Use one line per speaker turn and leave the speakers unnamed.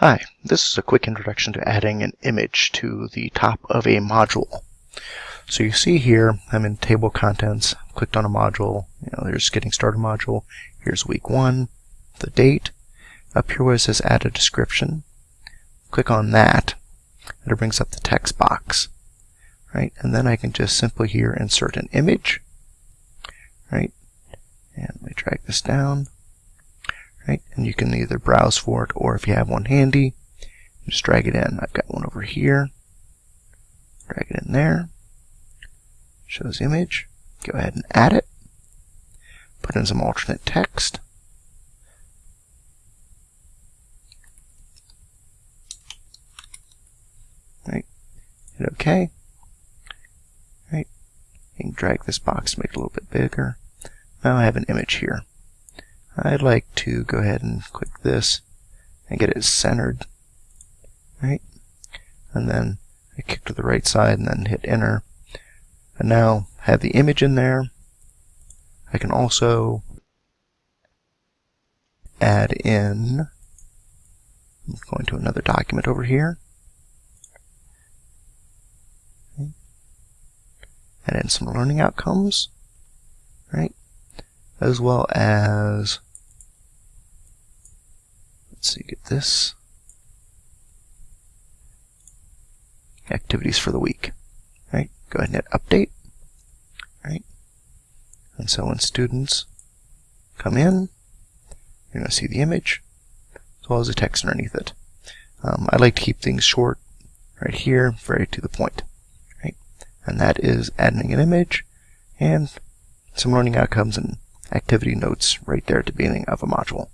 Hi, this is a quick introduction to adding an image to the top of a module. So you see here, I'm in table contents, clicked on a module, you know, there's getting started module, here's week one, the date, up here where it says add a description, click on that, and it brings up the text box, right? And then I can just simply here insert an image, right? And let me drag this down, right? And you can either browse for it or if you have one handy, just drag it in. I've got one over here. Drag it in there. Shows image. Go ahead and add it. Put in some alternate text. Right. Hit OK. Right. You can drag this box to make it a little bit bigger. Now I have an image here. I'd like to go ahead and click this and get it centered, right? And then I kick to the right side and then hit enter. And now have the image in there. I can also add in, I'm going to another document over here. Add in some learning outcomes, right? As well as Let's see, get this. Activities for the week. Right? Go ahead and hit update. Right? And so when students come in, you're going to see the image as well as the text underneath it. Um, I like to keep things short right here, very to the point. Right? And that is adding an image and some learning outcomes and activity notes right there at the beginning of a module.